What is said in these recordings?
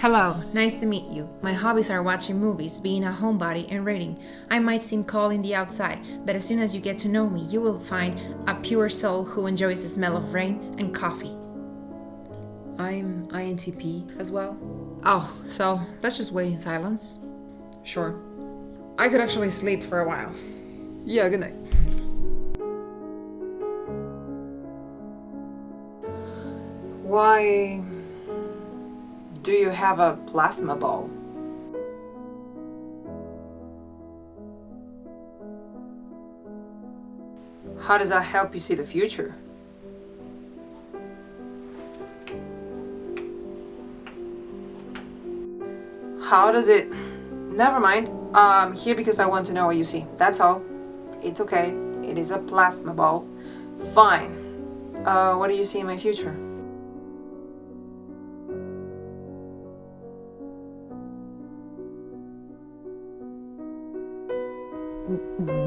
Hello, nice to meet you. My hobbies are watching movies, being a homebody, and reading. I might seem cold in the outside, but as soon as you get to know me, you will find a pure soul who enjoys the smell of rain and coffee. I'm INTP as well. Oh, so let's just wait in silence. Sure. I could actually sleep for a while. Yeah, good night. Why do you have a plasma ball? How does that help you see the future? How does it... Never mind. I'm here because I want to know what you see. That's all. It's okay. It is a plasma ball. Fine. Uh, what do you see in my future?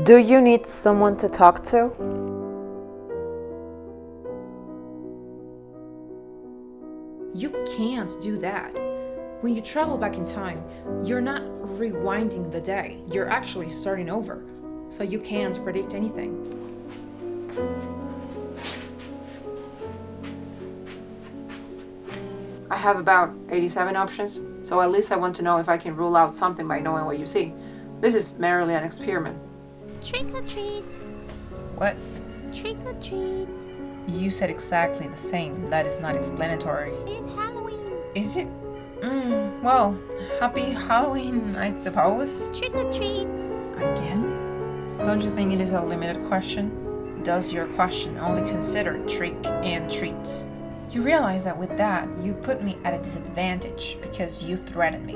Do you need someone to talk to? You can't do that. When you travel back in time, you're not rewinding the day, you're actually starting over. So you can't predict anything. I have about 87 options, so at least I want to know if I can rule out something by knowing what you see. This is merely an experiment. Trick or treat, What? trick or treat. You said exactly the same. That is not explanatory. It's Halloween. Is it? Mm, well, happy Halloween, I suppose. Trick or treat. Again? Don't you think it is a limited question? Does your question only consider trick and treat? You realize that with that, you put me at a disadvantage because you threaten me.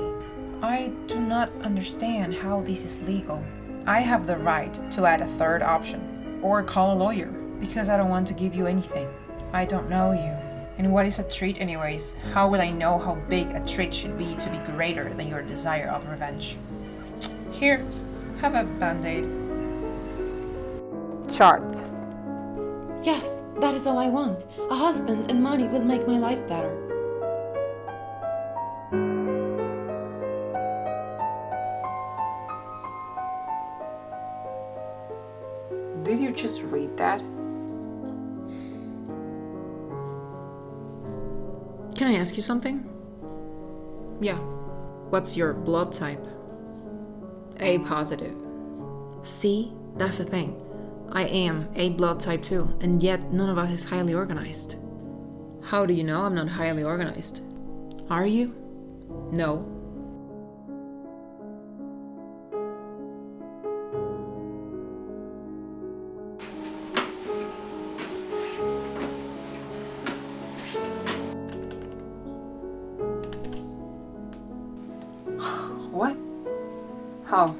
I do not understand how this is legal. I have the right to add a third option or call a lawyer because I don't want to give you anything. I don't know you. And what is a treat, anyways? How will I know how big a treat should be to be greater than your desire of revenge? Here, have a band aid. Chart. Yes, that is all I want. A husband and money will make my life better. Did you just read that? Can I ask you something? Yeah. What's your blood type? A positive. See, that's the thing. I am A blood type too, and yet none of us is highly organized. How do you know I'm not highly organized? Are you? No. What? How?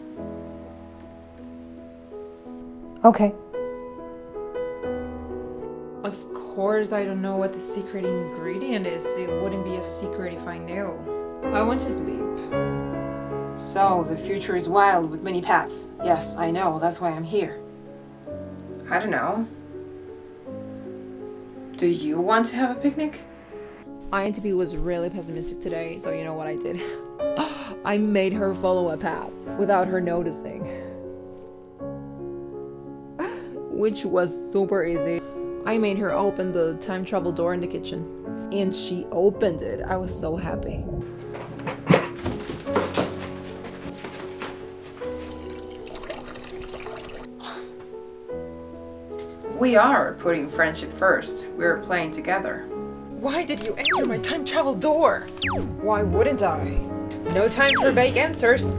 Okay. Of course, I don't know what the secret ingredient is. It wouldn't be a secret if I knew. I want to sleep. So, the future is wild with many paths. Yes, I know, that's why I'm here. I don't know. Do you want to have a picnic? INTP was really pessimistic today, so you know what I did? I made her follow a path without her noticing. Which was super easy. I made her open the time travel door in the kitchen. And she opened it. I was so happy. We are putting friendship first. We're playing together. Why did you enter my time travel door? Why wouldn't I? No time for vague answers.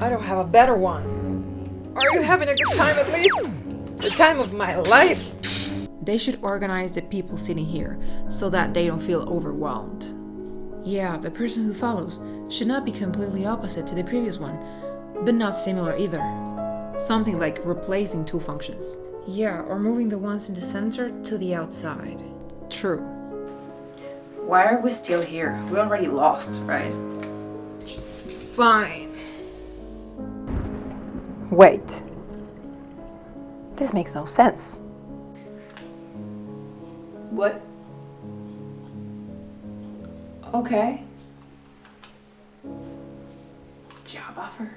I don't have a better one. Are you having a good time at least? The time of my life! They should organize the people sitting here so that they don't feel overwhelmed. Yeah, the person who follows should not be completely opposite to the previous one, but not similar either. Something like replacing two functions. Yeah, or moving the ones in the center to the outside true. Why are we still here? We already lost, right? Fine. Wait. This makes no sense. What? Okay. Job offer?